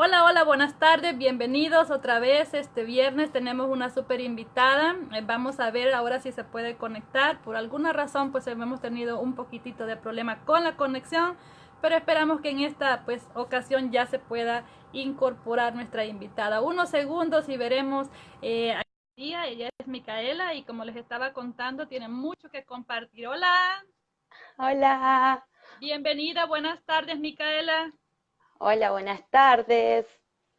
Hola, hola, buenas tardes, bienvenidos otra vez. Este viernes tenemos una super invitada. Eh, vamos a ver ahora si se puede conectar. Por alguna razón, pues hemos tenido un poquitito de problema con la conexión, pero esperamos que en esta pues ocasión ya se pueda incorporar nuestra invitada. Unos segundos y veremos. Eh, ella es Micaela y como les estaba contando, tiene mucho que compartir. Hola. Hola. Bienvenida, buenas tardes, Micaela. Hola, buenas tardes.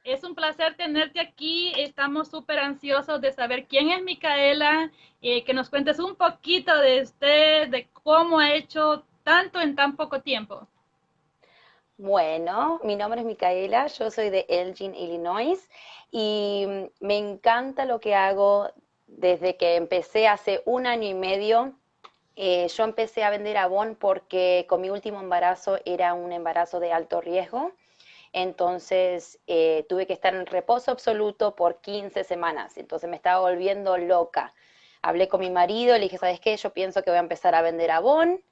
Es un placer tenerte aquí. Estamos súper ansiosos de saber quién es Micaela, eh, que nos cuentes un poquito de usted, de cómo ha hecho tanto en tan poco tiempo. Bueno, mi nombre es Micaela, yo soy de Elgin, Illinois, y me encanta lo que hago desde que empecé hace un año y medio. Eh, yo empecé a vender Avon porque con mi último embarazo era un embarazo de alto riesgo entonces eh, tuve que estar en reposo absoluto por 15 semanas, entonces me estaba volviendo loca. Hablé con mi marido, le dije, ¿sabes qué? Yo pienso que voy a empezar a vender Avon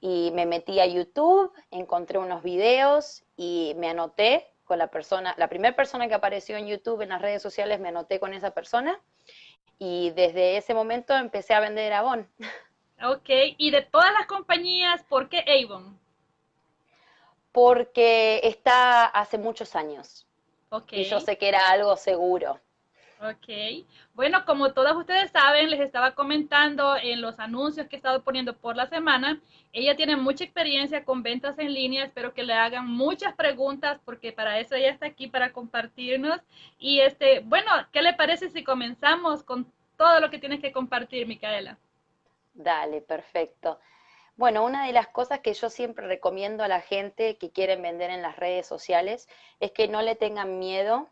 y me metí a YouTube, encontré unos videos y me anoté con la persona, la primera persona que apareció en YouTube en las redes sociales, me anoté con esa persona y desde ese momento empecé a vender Avon. Ok, y de todas las compañías, ¿por qué Avon? Porque está hace muchos años. Y yo sé que era algo seguro. Ok. Bueno, como todos ustedes saben, les estaba comentando en los anuncios que he estado poniendo por la semana, ella tiene mucha experiencia con ventas en línea, espero que le hagan muchas preguntas porque para eso ella está aquí para compartirnos. Y este, bueno, ¿qué le parece si comenzamos con todo lo que tienes que compartir, Micaela? Dale, perfecto. Bueno, una de las cosas que yo siempre recomiendo a la gente que quieren vender en las redes sociales es que no le tengan miedo.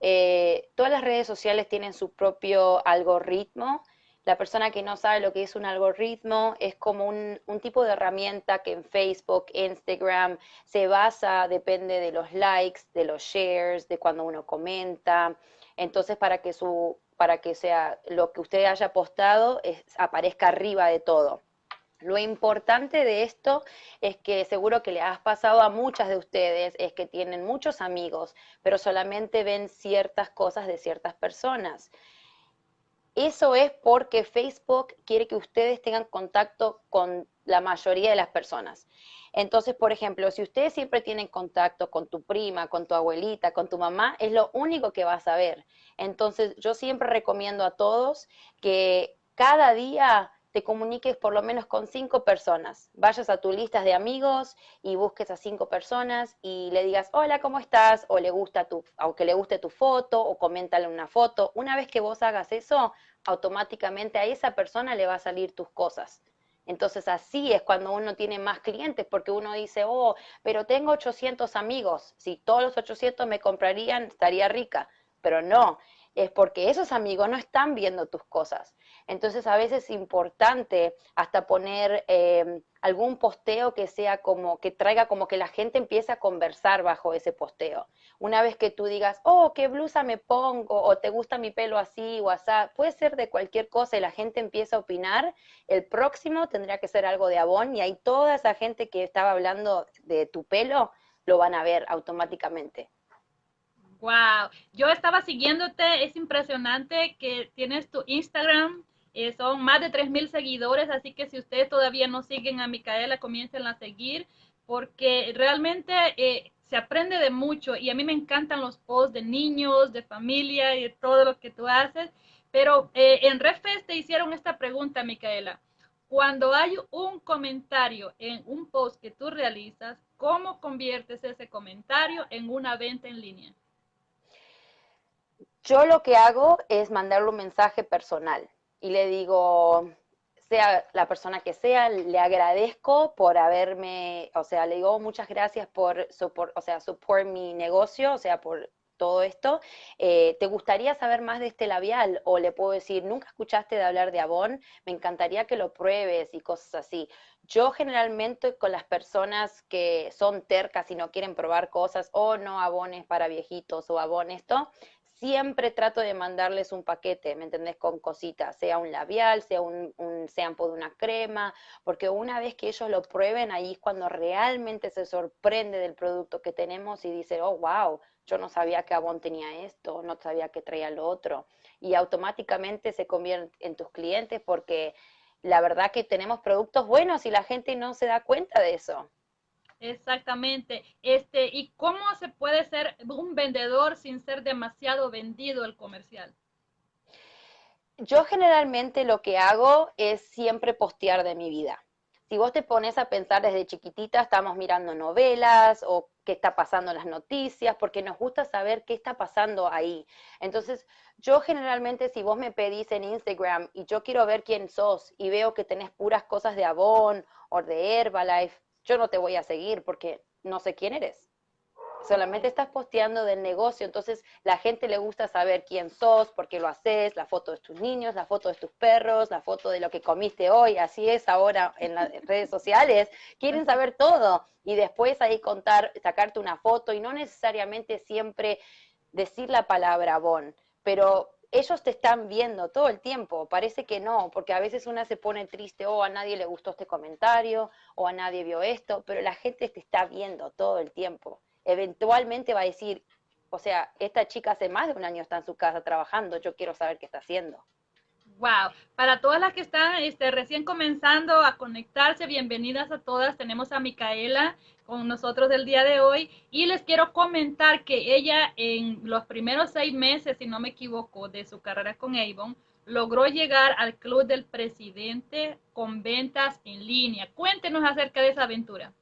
Eh, todas las redes sociales tienen su propio algoritmo. La persona que no sabe lo que es un algoritmo es como un, tipo de herramienta que en Facebook, Instagram se basa, depende de los likes, de los shares, de cuando uno comenta. Entonces, para que su, para que sea lo que usted haya postado aparezca arriba de todo. Lo importante de esto es que seguro que le has pasado a muchas de ustedes, es que tienen muchos amigos, pero solamente ven ciertas cosas de ciertas personas. Eso es porque Facebook quiere que ustedes tengan contacto con la mayoría de las personas. Entonces, por ejemplo, si ustedes siempre tienen contacto con tu prima, con tu abuelita, con tu mamá, es lo único que vas a ver. Entonces, yo siempre recomiendo a todos que cada día te comuniques por lo menos con cinco personas. Vayas a tu lista de amigos y busques a cinco personas y le digas, hola, ¿cómo estás? O le gusta tu, aunque le guste tu foto, o coméntale una foto. Una vez que vos hagas eso, automáticamente a esa persona le va a salir tus cosas. Entonces así es cuando uno tiene más clientes, porque uno dice, oh, pero tengo 800 amigos, si todos los 800 me comprarían, estaría rica. Pero no, es porque esos amigos no están viendo tus cosas. Entonces a veces es importante hasta poner em, algún posteo que sea como, que traiga como que la gente empiece a conversar bajo ese posteo. Una vez que tú digas, oh, qué blusa me pongo, o te gusta mi pelo así o así, puede ser de cualquier cosa y la gente empieza a opinar, el próximo tendría que ser algo de Avon y ahí toda esa gente que estaba hablando de tu pelo lo van a ver automáticamente. Wow, yo estaba siguiéndote, es impresionante que tienes tu Instagram, eh, son más de 3.000 seguidores, así que si ustedes todavía no siguen a Micaela, comiencen a seguir, porque realmente eh, se aprende de mucho y a mí me encantan los posts de niños, de familia y de todo lo que tú haces, pero eh, en Refest te hicieron esta pregunta, Micaela. Cuando hay un comentario en un post que tú realizas, ¿cómo conviertes ese comentario en una venta en línea? Yo lo que hago es mandarle un mensaje personal y le digo, sea la persona que sea, le agradezco por haberme, o sea, le digo muchas gracias por, o sea, support mi negocio, o sea, por todo esto. Eh, ¿Te gustaría saber más de este labial? O le puedo decir, ¿nunca escuchaste de hablar de Avon? Me encantaría que lo pruebes y cosas así. Yo generalmente con las personas que son tercas y no quieren probar cosas, o oh, no, Avon es para viejitos o Avon esto, siempre trato de mandarles un paquete, ¿me entendés? Con cositas, sea un labial, sea un, un shampoo de una crema, porque una vez que ellos lo prueben, ahí es cuando realmente se sorprende del producto que tenemos y dice, oh, wow, yo no sabía que Avon tenía esto, no sabía que traía lo otro. Y automáticamente se convierten en tus clientes porque la verdad que tenemos productos buenos y la gente no se da cuenta de eso. Exactamente. Este, ¿y cómo se puede ser un vendedor sin ser demasiado vendido el comercial? Yo generalmente lo que hago es siempre postear de mi vida. Si vos te pones a pensar desde chiquitita, estamos mirando novelas o qué está pasando en las noticias, porque nos gusta saber qué está pasando ahí. Entonces, yo generalmente si vos me pedís en Instagram y yo quiero ver quién sos y veo que tenés puras cosas de Avon o de Herbalife, yo no te voy a seguir porque no sé quién eres. Solamente estás posteando del negocio, entonces la gente le gusta saber quién sos, por qué lo haces, la foto de tus niños, la foto de tus perros, la foto de lo que comiste hoy, así es ahora en las redes sociales, quieren saber todo y después ahí contar, sacarte una foto y no necesariamente siempre decir la palabra bon, pero ellos te están viendo todo el tiempo, parece que no, porque a veces una se pone triste, o oh, a nadie le gustó este comentario, o a nadie vio esto, pero la gente te está viendo todo el tiempo. Eventualmente va a decir, o sea, esta chica hace más de un año está en su casa trabajando, yo quiero saber qué está haciendo. Wow, para todas las que están este, recién comenzando a conectarse, bienvenidas a todas. Tenemos a Micaela con nosotros el día de hoy y les quiero comentar que ella en los primeros seis meses, si no me equivoco, de su carrera con Avon, logró llegar al club del presidente con ventas en línea. Cuéntenos acerca de esa aventura.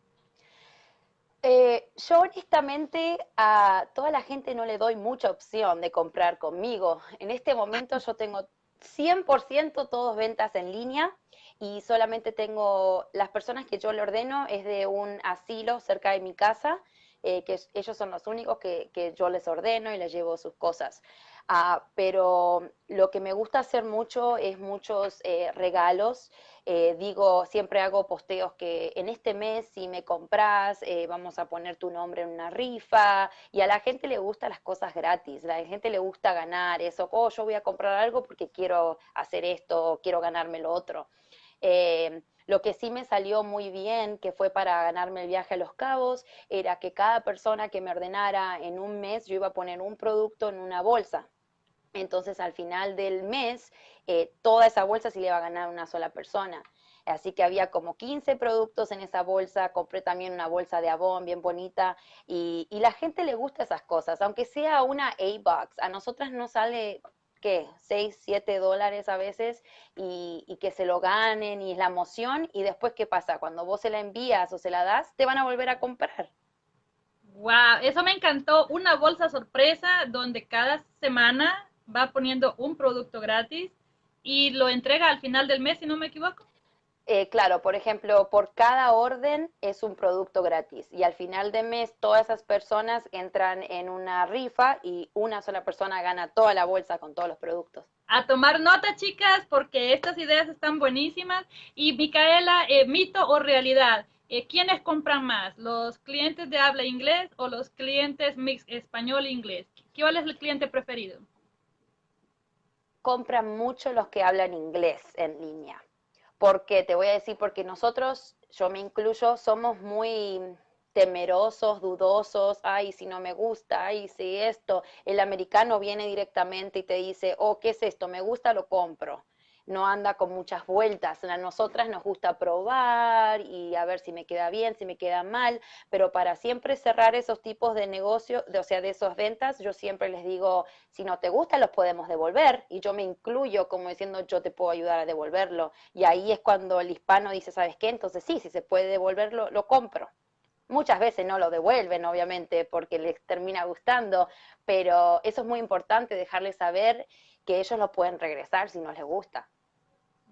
Eh, yo honestamente a toda la gente no le doy mucha opción de comprar conmigo. En este momento yo tengo 100% todos ventas en línea y solamente tengo las personas que yo le ordeno es de un asilo cerca de mi casa, eh, que ellos son los únicos que, que, yo les ordeno y les llevo sus cosas. Ah, pero lo que me gusta hacer mucho es muchos eh, regalos. Eh, digo, siempre hago posteos que en este mes si me compras, eh, vamos a poner tu nombre en una rifa. Y a la gente le gustan las cosas gratis, a la gente le gusta ganar eso. Oh, yo voy a comprar algo porque quiero hacer esto, quiero ganarme lo otro. Lo que sí me salió muy bien, que fue para ganarme el viaje a Los Cabos, era que cada persona que me ordenara en un mes, yo iba a poner un producto en una bolsa. Entonces al final del mes, eh, toda esa bolsa sí le va a ganar una sola persona. Así que había como 15 productos en esa bolsa, compré también una bolsa de Avon bien bonita y, la gente le gusta esas cosas, aunque sea una A-Box, a nosotras no sale ¿qué? 6, 7 dólares a veces y, y, que se lo ganen y es la emoción y después ¿qué pasa? Cuando vos se la envías o se la das, te van a volver a comprar. Wow, eso me encantó, una bolsa sorpresa donde cada semana va poniendo un producto gratis y lo entrega al final del mes, si no me equivoco. Eh, claro, por ejemplo, por cada orden es un producto gratis y al final de mes todas esas personas entran en una rifa y una sola persona gana toda la bolsa con todos los productos. A tomar nota, chicas, porque estas ideas están buenísimas. Y Micaela, eh, mito o realidad, eh, ¿quiénes compran más? ¿Los clientes de habla inglés o los clientes mix español-inglés? ¿Cuál es el cliente preferido? Compran mucho los que hablan inglés en línea. Porque te voy a decir, porque nosotros, yo me incluyo, somos muy temerosos, dudosos, ay, si no me gusta, ay, si esto, el americano viene directamente y te dice, oh, ¿qué es esto? Me gusta, lo compro no anda con muchas vueltas. A nosotras nos gusta probar y a ver si me queda bien, si me queda mal, pero para siempre cerrar esos tipos de negocio, o sea, de esas ventas, yo siempre les digo, si no te gusta, los podemos devolver. Y yo me incluyo como diciendo, yo te puedo ayudar a devolverlo. Y ahí es cuando el hispano dice, ¿sabes qué? Entonces sí, si se puede devolverlo, lo compro. Muchas veces no lo devuelven, obviamente, porque les termina gustando, pero eso es muy importante, dejarles saber que ellos no pueden regresar si no les gusta.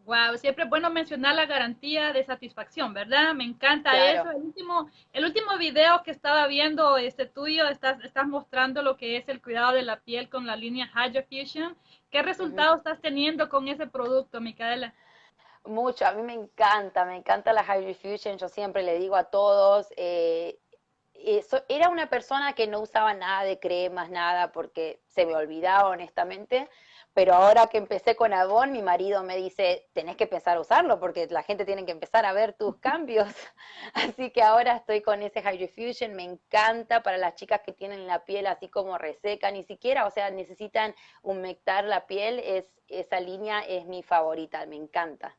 Wow, siempre es bueno mencionar la garantía de satisfacción, ¿verdad? Me encanta eso. El último, el último video que estaba viendo este tuyo, estás, estás mostrando lo que es el cuidado de la piel con la línea Hydra Fusion. ¿Qué resultados estás teniendo con ese producto, Micaela? Mucho, a mí me encanta, me encanta la Hydra Fusion. Yo siempre le digo a todos, eh, eso, era una persona que no usaba nada de cremas, nada, porque se me olvidaba honestamente, pero ahora que empecé con Avon, mi marido me dice, tenés que empezar a usarlo porque la gente tiene que empezar a ver tus cambios. Así que ahora estoy con ese Hydrofusion, me encanta para las chicas que tienen la piel así como reseca, ni siquiera, o sea, necesitan humectar la piel, es, esa línea es mi favorita, me encanta.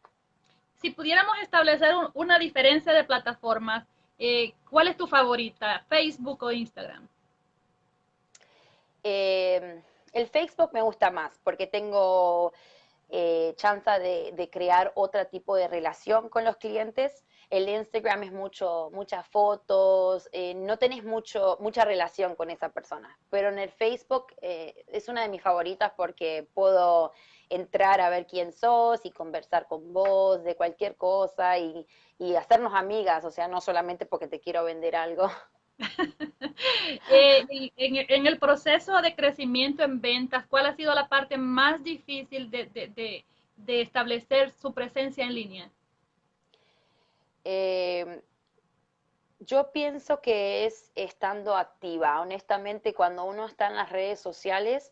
Si pudiéramos establecer una diferencia de plataformas, eh, ¿cuál es tu favorita, Facebook o Instagram? Eh, el Facebook me gusta más porque tengo eh, chance de, crear otro tipo de relación con los clientes. El Instagram es mucho, muchas fotos, eh, no tenés mucho, mucha relación con esa persona. Pero en el Facebook eh, es una de mis favoritas porque puedo entrar a ver quién sos y conversar con vos de cualquier cosa y, y hacernos amigas, o sea, no solamente porque te quiero vender algo. Eh, en, el proceso de crecimiento en ventas, ¿cuál ha sido la parte más difícil de, establecer su presencia en línea? Eh, yo pienso que es estando activa. Honestamente, cuando uno está en las redes sociales,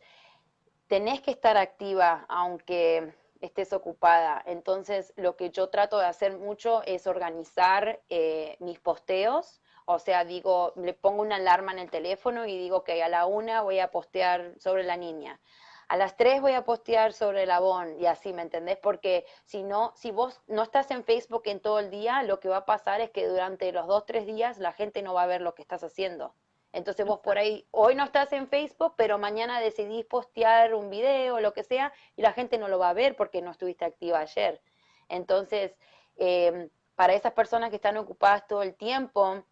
tenés que estar activa aunque estés ocupada. Entonces, lo que yo trato de hacer mucho es organizar eh, mis posteos o sea, digo, le pongo una alarma en el teléfono y digo que a la una voy a postear sobre la niña. A las tres voy a postear sobre el abón y así, ¿me entendés? Porque si no, si vos no estás en Facebook en todo el día, lo que va a pasar es que durante los dos, tres días la gente no va a ver lo que estás haciendo. Entonces vos por ahí, hoy no estás en Facebook, pero mañana decidís postear un video o lo que sea y la gente no lo va a ver porque no estuviste activa ayer. Entonces, eh, para esas personas que están ocupadas todo el tiempo,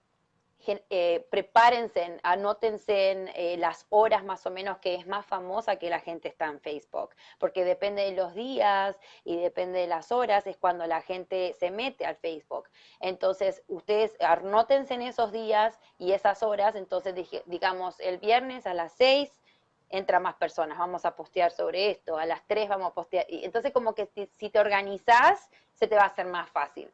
eh, prepárense, anótense en eh, las horas más o menos que es más famosa que la gente está en Facebook, porque depende de los días y depende de las horas, es cuando la gente se mete al Facebook. Entonces, ustedes anótense en esos días y esas horas, entonces digamos el viernes a las 6 entra más personas, vamos a postear sobre esto, a las 3 vamos a postear. Entonces como que si te organizas, se te va a hacer más fácil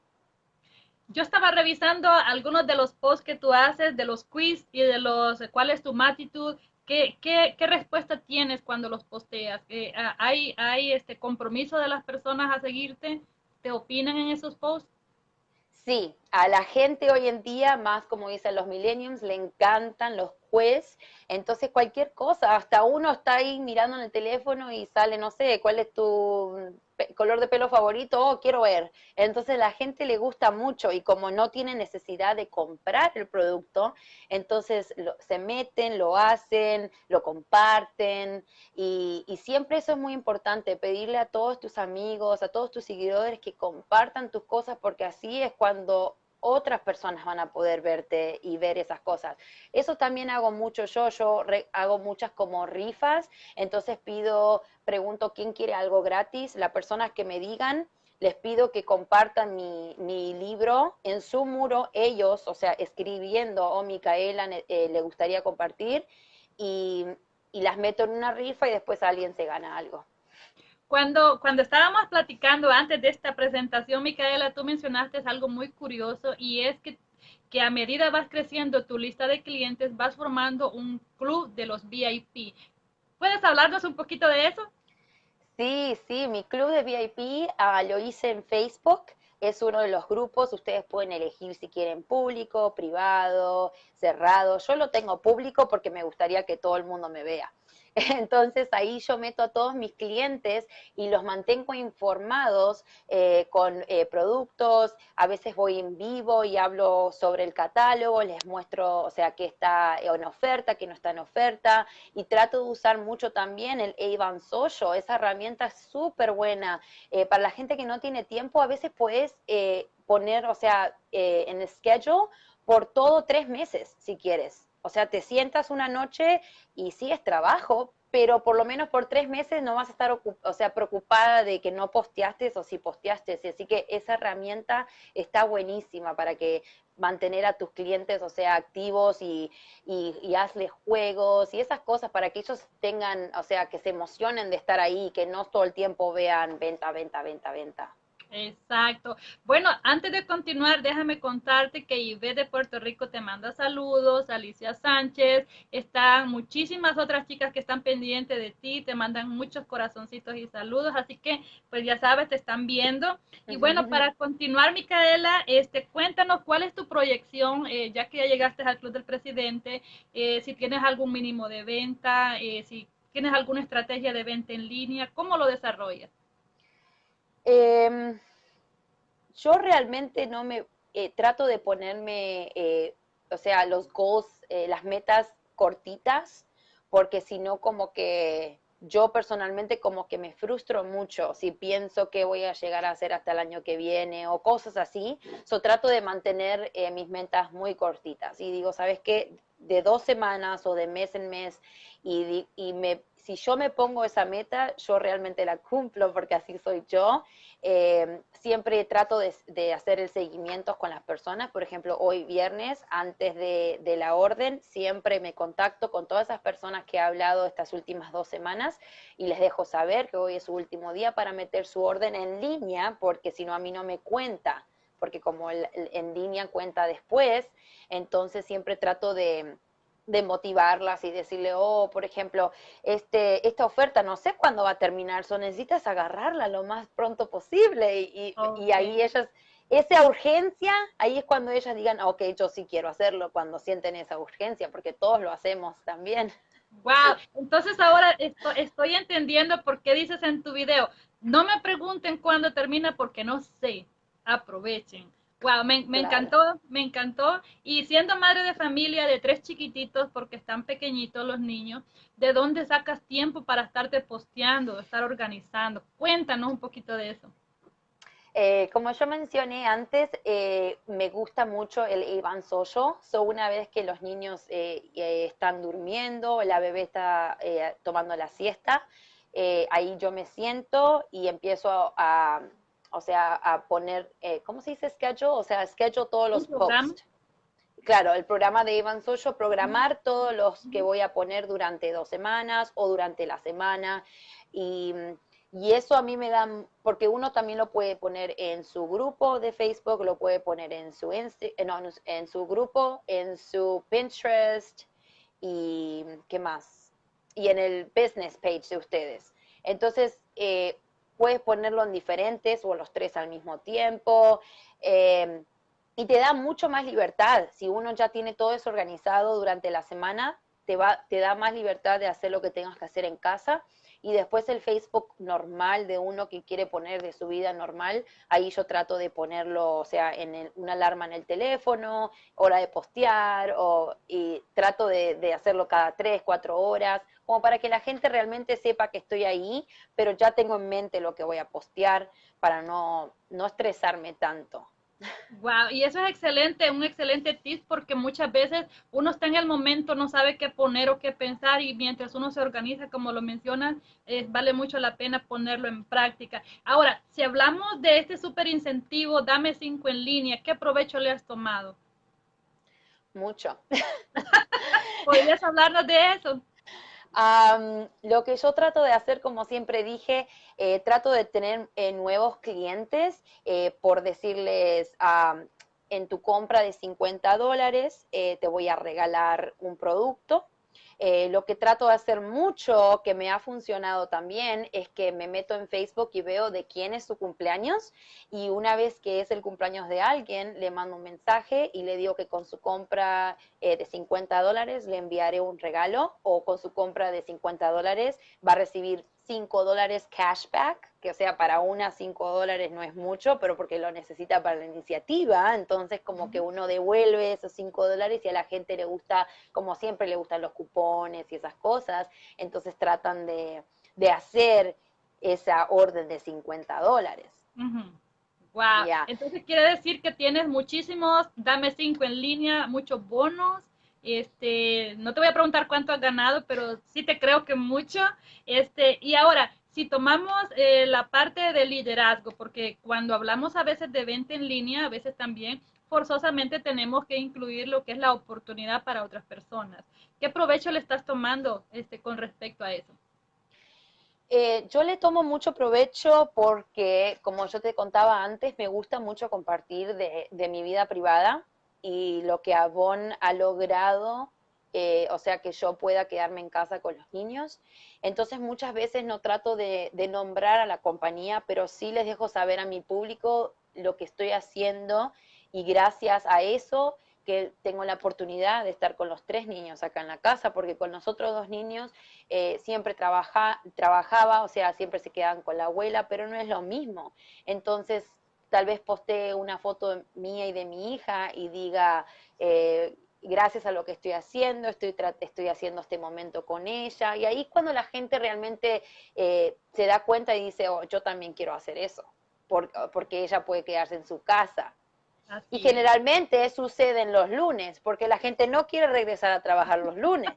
yo estaba revisando algunos de los posts que tú haces, de los quiz y de los cuál es tu matitud. ¿Qué, qué, qué respuesta tienes cuando los posteas? Eh, ah, ¿Hay, ¿Hay este compromiso de las personas a seguirte? ¿Te opinan en esos posts? Sí, a la gente hoy en día, más como dicen los millennials, le encantan los juez. Entonces cualquier cosa, hasta uno está ahí mirando en el teléfono y sale, no sé, cuál es tu color de pelo favorito, oh, quiero ver. Entonces la gente le gusta mucho y como no tiene necesidad de comprar el producto, entonces se meten, lo hacen, lo comparten y, y siempre eso es muy importante, pedirle a todos tus amigos, a todos tus seguidores que compartan tus cosas porque así es cuando otras personas van a poder verte y ver esas cosas. Eso también hago mucho yo, yo hago muchas como rifas, entonces pido, pregunto quién quiere algo gratis, las personas que me digan, les pido que compartan mi, mi libro en su muro, ellos, o sea, escribiendo, o oh, Micaela eh, le gustaría compartir, y, y las meto en una rifa y después alguien se gana algo. Cuando, cuando estábamos platicando antes de esta presentación, Micaela, tú mencionaste algo muy curioso y es que, que a medida vas creciendo tu lista de clientes, vas formando un club de los VIP. ¿Puedes hablarnos un poquito de eso? Sí, sí, mi club de VIP ah, lo hice en Facebook. Es uno de los grupos, ustedes pueden elegir si quieren público, privado, cerrado. Yo lo tengo público porque me gustaría que todo el mundo me vea. Entonces ahí yo meto a todos mis clientes y los mantengo informados eh, con eh, productos, a veces voy en vivo y hablo sobre el catálogo, les muestro, o sea, que está en oferta, que no está en oferta, y trato de usar mucho también el Avon Social, esa herramienta es súper buena. Eh, para la gente que no tiene tiempo, a veces puedes poner, o sea, en el schedule por todo tres meses, si quieres. O sea, te sientas una noche y sí es trabajo, pero por lo menos por tres meses no vas a estar o sea, preocupada de que no posteaste o si posteaste. Así que esa herramienta está buenísima para que mantener a tus clientes, o sea, activos y, y, y hazles juegos y esas cosas para que ellos tengan, o sea, que se emocionen de estar ahí que no todo el tiempo vean venta, venta, venta, venta. Exacto. Bueno, antes de continuar, déjame contarte que Ibe de Puerto Rico te manda saludos, Alicia Sánchez, están muchísimas otras chicas que están pendientes de ti, te mandan muchos corazoncitos y saludos, así que pues ya sabes, te están viendo. Y bueno, para continuar, Micaela, este, cuéntanos cuál es tu proyección, eh, ya que ya llegaste al Club del Presidente, eh, si tienes algún mínimo de venta, eh, si tienes alguna estrategia de venta en línea, ¿cómo lo desarrollas? Em, yo realmente no me eh, trato de ponerme, eh, o sea, los goals, eh, las metas cortitas, porque si no como que yo personalmente como que me frustro mucho si pienso que voy a llegar a hacer hasta el año que viene o cosas así. So trato de mantener mis metas muy cortitas y digo, ¿sabes qué? De dos semanas o de mes en mes y, y me si yo me pongo esa meta, yo realmente la cumplo porque así soy yo. Eh, siempre trato de, hacer el seguimiento con las personas. Por ejemplo, hoy viernes, antes de, la orden, siempre me contacto con todas esas personas que he hablado estas últimas dos semanas y les dejo saber que hoy es su último día para meter su orden en línea, porque si no a mí no me cuenta, porque como el, en línea cuenta después, entonces siempre trato de de motivarlas y decirle, oh, por ejemplo, este, esta oferta no sé cuándo va a terminar, so necesitas agarrarla lo más pronto posible y, y, ahí ellas, esa urgencia, ahí es cuando ellas digan, ok, yo sí quiero hacerlo, cuando sienten esa urgencia, porque todos lo hacemos también. Wow, entonces ahora estoy entendiendo por qué dices en tu video, no me pregunten cuándo termina porque no sé, aprovechen. Wow, me, encantó, me encantó. Y siendo madre de familia de tres chiquititos, porque están pequeñitos los niños, ¿de dónde sacas tiempo para estarte posteando, estar organizando? Cuéntanos un poquito de eso. Eh, como yo mencioné antes, eh, me gusta mucho el Iván Soyo. So, una vez que los niños eh, están durmiendo, la bebé está tomando la siesta, ahí yo me siento y empiezo a o sea, a poner, eh, ¿cómo se dice schedule? O sea, schedule todos los posts. Claro, el programa de Ivan Soyo, programar todos los que voy a poner durante dos semanas o durante la semana. Y, y eso a mí me da, porque uno también lo puede poner en su grupo de Facebook, lo puede poner en su, no, en su grupo, en su Pinterest y ¿qué más? Y en el business page de ustedes. Entonces, eh, puedes ponerlo en diferentes o los tres al mismo tiempo. Eh, y te da mucho más libertad. Si uno ya tiene todo eso organizado durante la semana, te, va, te da más libertad de hacer lo que tengas que hacer en casa. Y después el Facebook normal de uno que quiere poner de su vida normal, ahí yo trato de ponerlo, o sea, en una alarma en el teléfono, hora de postear, o, y trato de, de hacerlo cada tres, cuatro horas, como para que la gente realmente sepa que estoy ahí, pero ya tengo en mente lo que voy a postear para no, no estresarme tanto. Wow, y eso es excelente, un excelente tip porque muchas veces uno está en el momento, no sabe qué poner o qué pensar y mientras uno se organiza, como lo mencionas, vale mucho la pena ponerlo en práctica. Ahora, si hablamos de este super incentivo, dame cinco en línea, ¿qué provecho le has tomado? Mucho. ¿Podrías hablarnos de eso? Lo que yo trato de hacer, como siempre dije, eh, trato de tener eh, nuevos clientes, eh, por decirles, en tu compra de 50 dólares te voy a regalar un producto eh, lo que trato de hacer mucho, que me ha funcionado también, es que me meto en Facebook y veo de quién es su cumpleaños y una vez que es el cumpleaños de alguien, le mando un mensaje y le digo que con su compra eh, de 50 dólares le enviaré un regalo o con su compra de 50 dólares va a recibir 5 dólares cashback, que o sea, para una 5 dólares no es mucho, pero porque lo necesita para la iniciativa, entonces como que uno devuelve esos 5 dólares y a la gente le gusta, como siempre le gustan los cupones y esas cosas, entonces tratan de, hacer esa orden de 50 dólares. Wow. Entonces quiere decir que tienes muchísimos, dame 5 en línea, muchos bonos este, no te voy a preguntar cuánto has ganado, pero sí te creo que mucho. Este, y ahora, si tomamos eh, la parte de liderazgo, porque cuando hablamos a veces de venta en línea, a veces también forzosamente tenemos que incluir lo que es la oportunidad para otras personas. ¿Qué provecho le estás tomando este, con respecto a eso? Eh, yo le tomo mucho provecho porque, como yo te contaba antes, me gusta mucho compartir de, mi vida privada y lo que Avon ha logrado, eh, o sea, que yo pueda quedarme en casa con los niños. Entonces muchas veces no trato de, nombrar a la compañía, pero sí les dejo saber a mi público lo que estoy haciendo y gracias a eso que tengo la oportunidad de estar con los tres niños acá en la casa, porque con los otros dos niños eh, siempre trabaja, trabajaba, o sea, siempre se quedaban con la abuela, pero no es lo mismo. Entonces, tal vez postee una foto mía y de mi hija y diga, eh, gracias a lo que estoy haciendo, estoy, estoy haciendo este momento con ella, y ahí cuando la gente realmente eh, se da cuenta y dice, oh, yo también quiero hacer eso, porque ella puede quedarse en su casa. Y generalmente sucede en los lunes, porque la gente no quiere regresar a trabajar los lunes.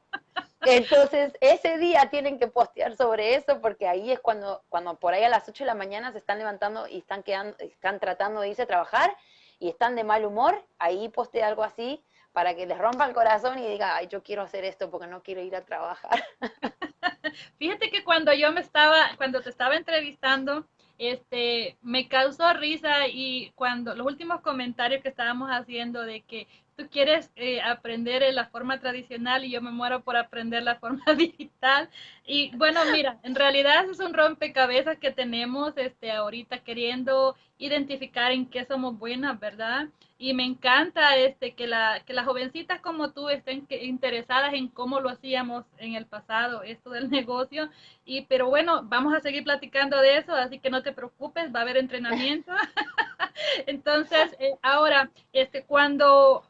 Entonces, ese día tienen que postear sobre eso, porque ahí es cuando, cuando por ahí a las 8 de la mañana se están levantando y están, quedando, están tratando de irse a trabajar y están de mal humor, ahí postea algo así para que les rompa el corazón y diga, ay, yo quiero hacer esto porque no quiero ir a trabajar. Fíjate que cuando yo me estaba, cuando te estaba entrevistando, este, me causó risa y cuando los últimos comentarios que estábamos haciendo de que tú quieres eh, aprender en la forma tradicional y yo me muero por aprender la forma digital. Y bueno, mira, en realidad es un rompecabezas que tenemos este, ahorita queriendo identificar en qué somos buenas, ¿verdad? Y me encanta este, que, la, que las jovencitas como tú estén interesadas en cómo lo hacíamos en el pasado, esto del negocio. Y, pero bueno, vamos a seguir platicando de eso, así que no te preocupes, va a haber entrenamiento. Entonces, eh, ahora, este, cuando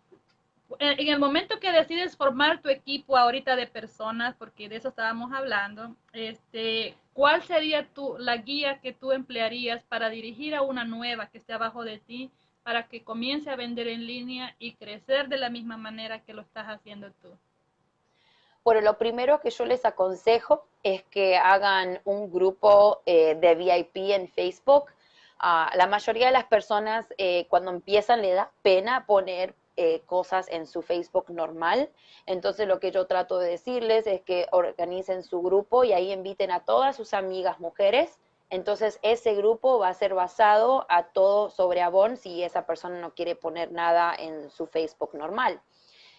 en el momento que decides formar tu equipo ahorita de personas, porque de eso estábamos hablando, este, ¿cuál sería tu, la guía que tú emplearías para dirigir a una nueva que esté abajo de ti, para que comience a vender en línea y crecer de la misma manera que lo estás haciendo tú? Bueno, lo primero que yo les aconsejo es que hagan un grupo eh, de VIP en Facebook. a la mayoría de las personas eh, cuando empiezan le da pena poner eh, cosas en su Facebook normal. Entonces lo que yo trato de decirles es que organicen su grupo y ahí inviten a todas sus amigas mujeres. Entonces ese grupo va a ser basado a todo sobre Avon si esa persona no quiere poner nada en su Facebook normal.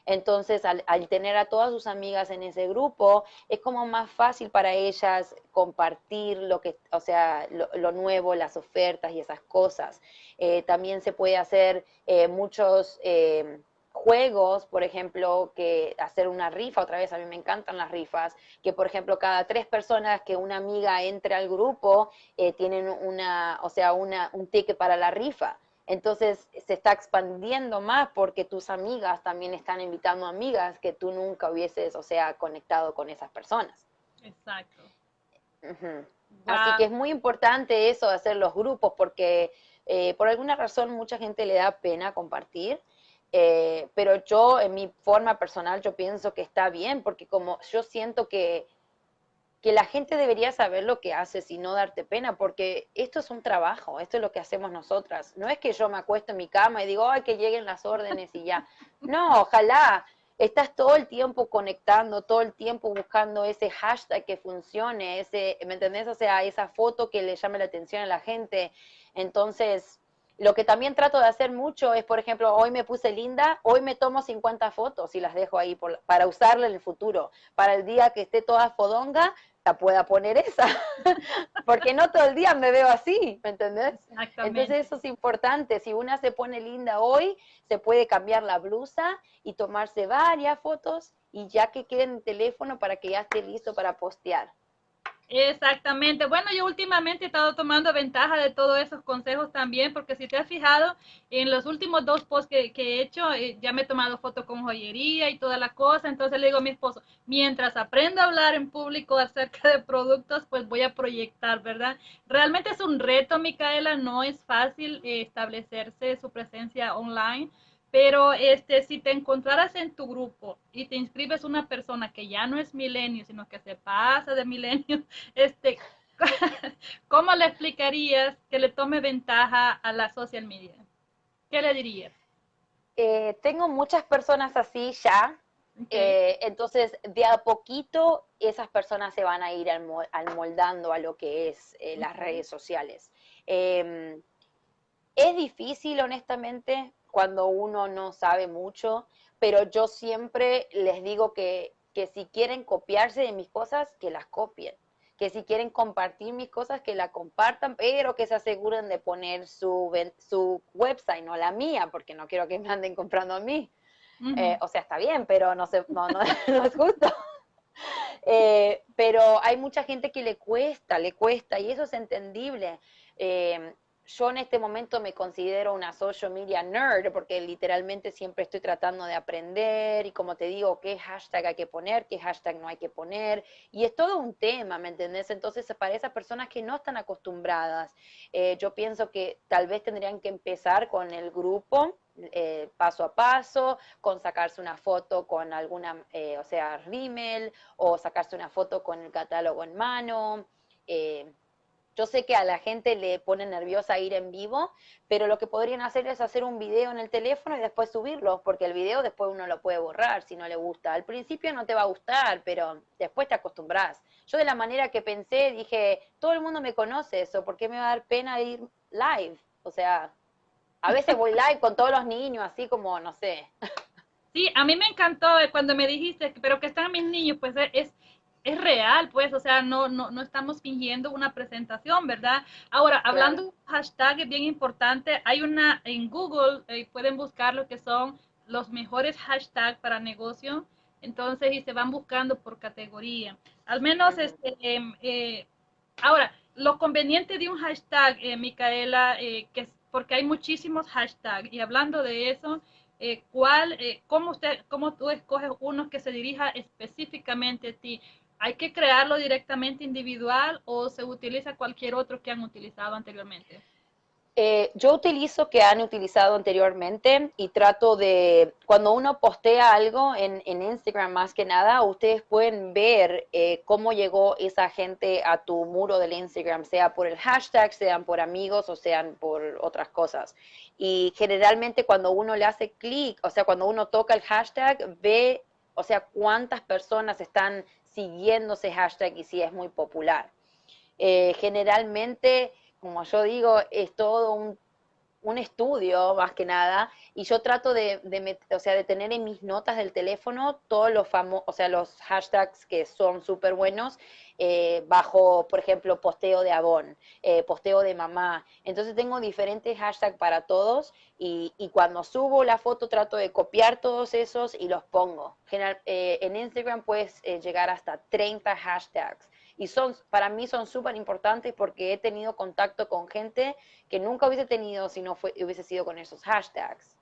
Entonces, al, tener a todas sus amigas en ese grupo, es como más fácil para ellas compartir lo que, o sea, lo, nuevo, las ofertas y esas cosas. Eh, también se puede hacer eh, muchos eh, juegos, por ejemplo, que hacer una rifa, otra vez a mí me encantan las rifas, que por ejemplo cada tres personas que una amiga entre al grupo tienen una, o sea, una, un ticket para la rifa. Entonces se está expandiendo más porque tus amigas también están invitando amigas que tú nunca hubieses, o sea, conectado con esas personas. Exacto. Así que es muy importante eso de hacer los grupos porque eh, por alguna razón mucha gente le da pena compartir. Eh, pero yo, en mi forma personal, yo pienso que está bien, porque como yo siento que que la gente debería saber lo que haces y no darte pena, porque esto es un trabajo, esto es lo que hacemos nosotras. No es que yo me acuesto en mi cama y digo, ay, que lleguen las órdenes y ya. No, ojalá. Estás todo el tiempo conectando, todo el tiempo buscando ese hashtag que funcione, ese, ¿me entendés? O sea, esa foto que le llame la atención a la gente. Entonces, lo que también trato de hacer mucho es, por ejemplo, hoy me puse linda, hoy me tomo 50 fotos y las dejo ahí para usarla en el futuro. Para el día que esté toda fodonga, pueda poner esa, porque no todo el día me veo así, ¿me entendés? Entonces eso es importante, si una se pone linda hoy, se puede cambiar la blusa y tomarse varias fotos y ya que quede en el teléfono para que ya esté listo para postear. Exactamente. Bueno, yo últimamente he estado tomando ventaja de todos esos consejos también, porque si te has fijado, en los últimos dos posts que, he hecho, eh, ya me he tomado fotos con joyería y toda la cosa. Entonces le digo a mi esposo, mientras aprendo a hablar en público acerca de productos, pues voy a proyectar, ¿verdad? Realmente es un reto, Micaela, no es fácil eh, establecerse su presencia online pero este, si te encontraras en tu grupo y te inscribes una persona que ya no es milenio, sino que se pasa de milenio, este, ¿cómo le explicarías que le tome ventaja a la social media? ¿Qué le dirías? Eh, tengo muchas personas así ya, Eh, entonces, de a poquito, esas personas se van a ir almoldando a lo que es eh, las redes sociales. Em, es difícil, honestamente, cuando uno no sabe mucho, pero yo siempre les digo que, que si quieren copiarse de mis cosas, que las copien que si quieren compartir mis cosas, que la compartan, pero que se aseguren de poner su, su website, no la mía, porque no quiero que me anden comprando a mí. Eh, o sea, está bien, pero no, se, no, no, es justo. Eh, pero hay mucha gente que le cuesta, le cuesta, y eso es entendible. Eh, yo en este momento me considero una social media nerd porque literalmente siempre estoy tratando de aprender y como te digo, qué hashtag hay que poner, qué hashtag no hay que poner. Y es todo un tema, ¿me entendés? Entonces, para esas personas que no están acostumbradas, eh, yo pienso que tal vez tendrían que empezar con el grupo. Eh, paso a paso, con sacarse una foto con alguna, eh, o sea, rímel, o sacarse una foto con el catálogo en mano, yo sé que a la gente le pone nerviosa ir en vivo, pero lo que podrían hacer es hacer un video en el teléfono y después subirlo, porque el video después uno lo puede borrar si no le gusta. Al principio no te va a gustar, pero después te acostumbras. Yo de la manera que pensé dije, todo el mundo me conoce eso, ¿por qué me va a dar pena ir live? O sea, a veces voy live con todos los niños, así como, no sé. Sí, a mí me encantó cuando me dijiste, pero que están mis niños, pues es es real, pues, o sea, no, no, no estamos fingiendo una presentación, ¿verdad? Ahora, hablando de un hashtag es bien importante, hay una en Google, eh, pueden buscar lo que son los mejores hashtags para negocio, entonces, y se van buscando por categoría. Al menos, este, em, eh, ahora, lo conveniente de un hashtag, eh, Micaela, que es porque hay muchísimos hashtags, y hablando de eso, ¿cuál, cómo usted, cómo tú escoges uno que se dirija específicamente a ti? ¿Hay que crearlo directamente individual o se utiliza cualquier otro que han utilizado anteriormente? Eh, yo utilizo que han utilizado anteriormente y trato de, cuando uno postea algo en, Instagram más que nada, ustedes pueden ver eh, cómo llegó esa gente a tu muro del Instagram, sea por el hashtag, sean por amigos o sean por otras cosas. Y generalmente cuando uno le hace clic, o sea, cuando uno toca el hashtag, ve, o sea, cuántas personas están siguiendo ese hashtag y si es muy popular. Eh, generalmente, como yo digo, es todo un, estudio más que nada y yo trato de, o sea, de tener en mis notas del teléfono todos los famosos, o sea, los hashtags que son súper buenos eh, bajo, por ejemplo, posteo de Avon, eh, posteo de mamá. Entonces tengo diferentes hashtags para todos y, cuando subo la foto trato de copiar todos esos y los pongo. Eh, en Instagram puedes llegar hasta 30 hashtags y son para mí son súper importantes porque he tenido contacto con gente que nunca hubiese tenido si no fue, hubiese sido con esos hashtags.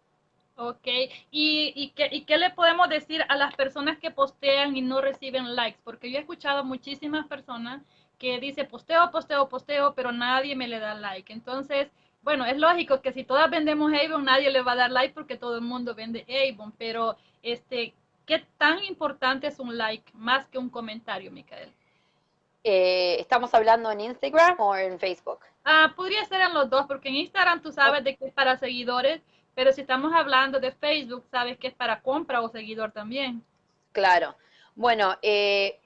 Ok, ¿Y, y, qué, ¿y qué le podemos decir a las personas que postean y no reciben likes? Porque yo he escuchado muchísimas personas que dice posteo, posteo, posteo, pero nadie me le da like. Entonces, bueno, es lógico que si todas vendemos Avon, nadie le va a dar like porque todo el mundo vende Avon, pero este, ¿qué tan importante es un like más que un comentario, Micael? Eh, ¿Estamos hablando en Instagram o en Facebook? Ah, podría ser en los dos, porque en Instagram tú sabes de que es para seguidores pero si estamos hablando de Facebook, sabes que es para compra o seguidor también. Claro. Bueno, eh,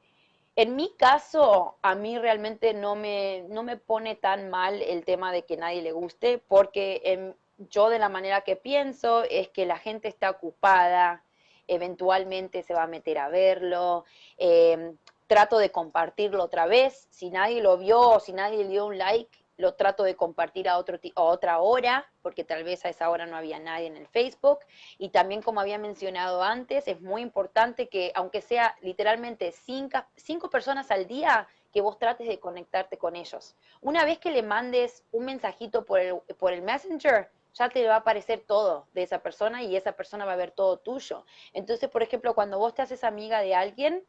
en mi caso, a mí realmente no me, no me pone tan mal el tema de que nadie le guste, porque yo de la manera que pienso es que la gente está ocupada, eventualmente se va a meter a verlo. Eh, trato de compartirlo otra vez. Si nadie lo vio o si nadie le dio un like, lo trato de compartir a, otro, a otra hora, porque tal vez a esa hora no había nadie en el Facebook. Y también, como había mencionado antes, es muy importante que, aunque sea literalmente cinco, cinco personas al día, que vos trates de conectarte con ellos. Una vez que le mandes un mensajito por el, por el Messenger, ya te va a aparecer todo de esa persona y esa persona va a ver todo tuyo. Entonces, por ejemplo, cuando vos te haces amiga de alguien,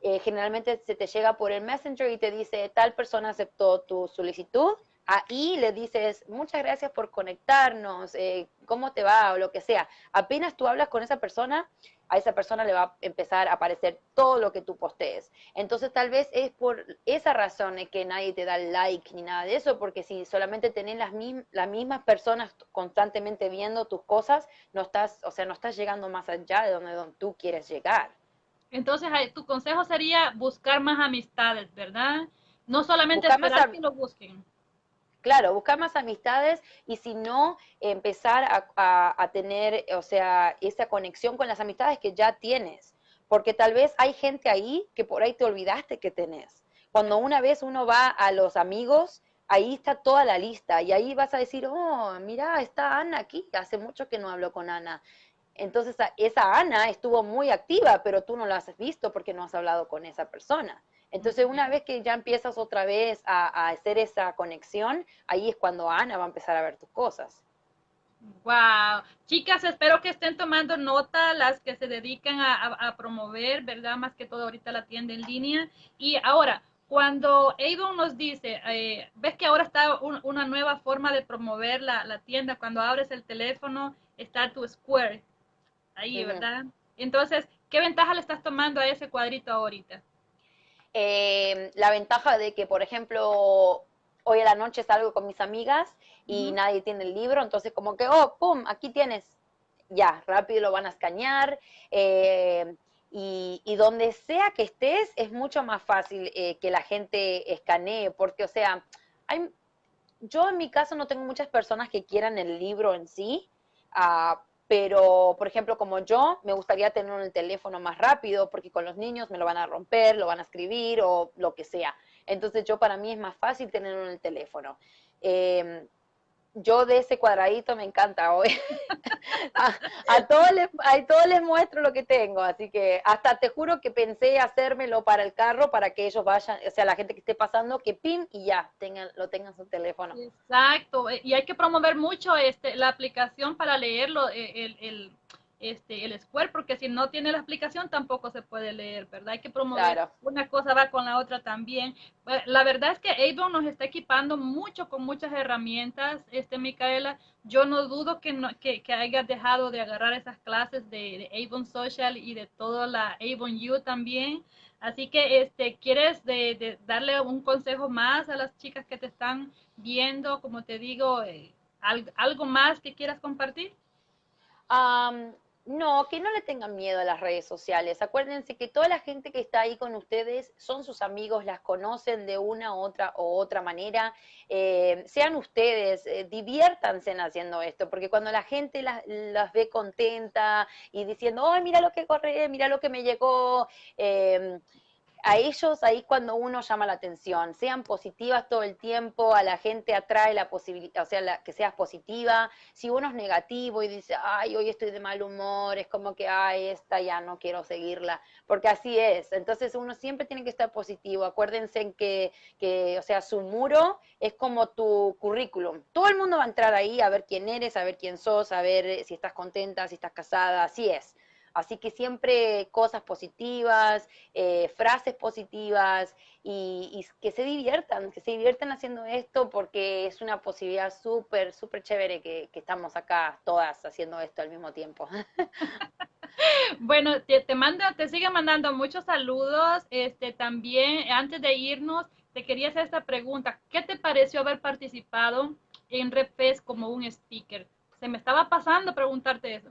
eh, generalmente se te llega por el Messenger y te dice, tal persona aceptó tu solicitud, ahí le dices, muchas gracias por conectarnos, eh, ¿cómo te va? o lo que sea. Apenas tú hablas con esa persona, a esa persona le va a empezar a aparecer todo lo que tú postees. Entonces tal vez es por esa razón que nadie te da like ni nada de eso, porque si solamente tenés las, las mismas personas constantemente viendo tus cosas, no estás, o sea, no estás llegando más allá de donde, donde tú quieres llegar. Entonces, tu consejo sería buscar más amistades, ¿verdad? No solamente esperar que lo busquen. Claro, buscar más amistades y si no, empezar a, a, tener, o sea, esa conexión con las amistades que ya tienes. Porque tal vez hay gente ahí que por ahí te olvidaste que tenés. Cuando una vez uno va a los amigos, ahí está toda la lista y ahí vas a decir, oh, mira, está Ana aquí, hace mucho que no hablo con Ana. Entonces esa Ana estuvo muy activa, pero tú no la has visto porque no has hablado con esa persona. Entonces, una vez que ya empiezas otra vez a, hacer esa conexión, ahí es cuando Ana va a empezar a ver tus cosas. Wow, chicas, espero que estén tomando nota las que se dedican a, promover, ¿verdad? Más que todo ahorita la tienda en línea. Y ahora, cuando Avon nos dice, eh, ves que ahora está una nueva forma de promover la, tienda, cuando abres el teléfono está tu square ahí, ¿verdad? Entonces, ¿qué ventaja le estás tomando a ese cuadrito ahorita? Eh, la ventaja de que, por ejemplo, hoy a la noche salgo con mis amigas y nadie tiene el libro, entonces como que, oh, pum, aquí tienes, ya, rápido lo van a escanear. Eh, y, donde sea que estés es mucho más fácil eh, que la gente escanee, porque, o sea, hay, yo en mi caso no tengo muchas personas que quieran el libro en sí, uh, pero, por ejemplo, como yo, me gustaría tener el teléfono más rápido porque con los niños me lo van a romper, lo van a escribir o lo que sea. Entonces, yo para mí es más fácil tenerlo en el teléfono. Eh, yo de ese cuadradito me encanta hoy. a, todos les, a todos les muestro lo que tengo, así que hasta te juro que pensé hacérmelo para el carro para que ellos vayan, o sea, la gente que esté pasando, que pin y ya tengan, lo tengan en su teléfono. Exacto, y hay que promover mucho este, la aplicación para leerlo, eh, el, el este, el Square, porque si no tiene la explicación tampoco se puede leer, ¿verdad? Hay que promover una cosa va con la otra también. La verdad es que Avon nos está equipando mucho con muchas herramientas, este Micaela. Yo no dudo que, no, que, que hayas dejado de agarrar esas clases de, Avon Social y de toda la Avon U también. Así que, este, ¿quieres de, darle un consejo más a las chicas que te están viendo? Como te digo, eh, ¿algo más que quieras compartir? No, que no le tengan miedo a las redes sociales. Acuérdense que toda la gente que está ahí con ustedes son sus amigos, las conocen de una otra o otra manera. Eh, sean ustedes, eh, diviértanse haciendo esto, porque cuando la gente las, ve contenta y diciendo, ay, mira lo que corre, mira lo que me llegó. Eh, a ellos ahí cuando uno llama la atención, sean positivas todo el tiempo, a la gente atrae la posibilidad, o sea, que seas positiva, si uno es negativo y dice, ay, hoy estoy de mal humor, es como que, ay, esta ya no quiero seguirla, porque así es, entonces uno siempre tiene que estar positivo, acuérdense que, que, o sea, su muro es como tu currículum, todo el mundo va a entrar ahí a ver quién eres, a ver quién sos, a ver si estás contenta, si estás casada, así es. Así que siempre cosas positivas, eh, frases positivas y, que se diviertan, que se diviertan haciendo esto porque es una posibilidad súper, súper chévere que, estamos acá todas haciendo esto al mismo tiempo. Bueno, te, mando, te sigue mandando muchos saludos. Este también, antes de irnos, te quería hacer esta pregunta. ¿Qué te pareció haber participado en Repes como un speaker? Se me estaba pasando preguntarte eso.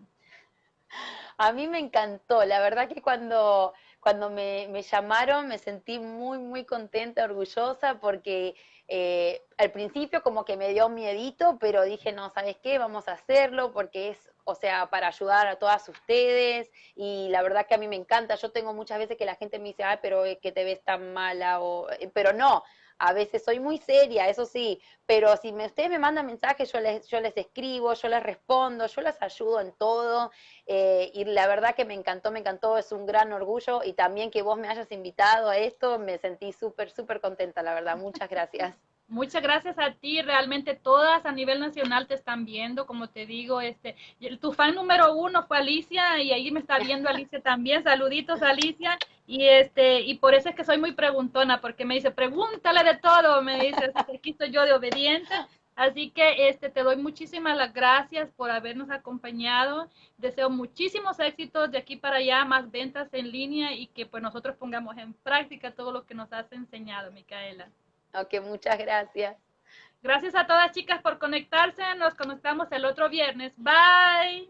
A mí me encantó, la verdad que cuando, cuando me, llamaron me sentí muy, muy contenta, orgullosa, porque eh, al principio como que me dio miedito, pero dije, no, ¿sabes qué? Vamos a hacerlo porque es, o sea, para ayudar a todas ustedes y la verdad que a mí me encanta. Yo tengo muchas veces que la gente me dice, ay, pero es que te ves tan mala, o, eh, pero no, a veces soy muy seria, eso sí, pero si me, ustedes me mandan mensajes, yo les, yo les escribo, yo les respondo, yo les ayudo en todo. Eh, y la verdad que me encantó, me encantó, es un gran orgullo. Y también que vos me hayas invitado a esto, me sentí súper, súper contenta, la verdad. Muchas gracias. Muchas gracias a ti, realmente todas a nivel nacional te están viendo, como te digo, este, tu fan número uno fue Alicia y ahí me está viendo Alicia también, saluditos Alicia, y este, y por eso es que soy muy preguntona, porque me dice, pregúntale de todo, me dice, aquí estoy yo de obediente, así que este, te doy muchísimas las gracias por habernos acompañado, deseo muchísimos éxitos de aquí para allá, más ventas en línea y que pues nosotros pongamos en práctica todo lo que nos has enseñado, Micaela. Ok, muchas gracias. Gracias a todas chicas por conectarse. Nos conectamos el otro viernes. Bye.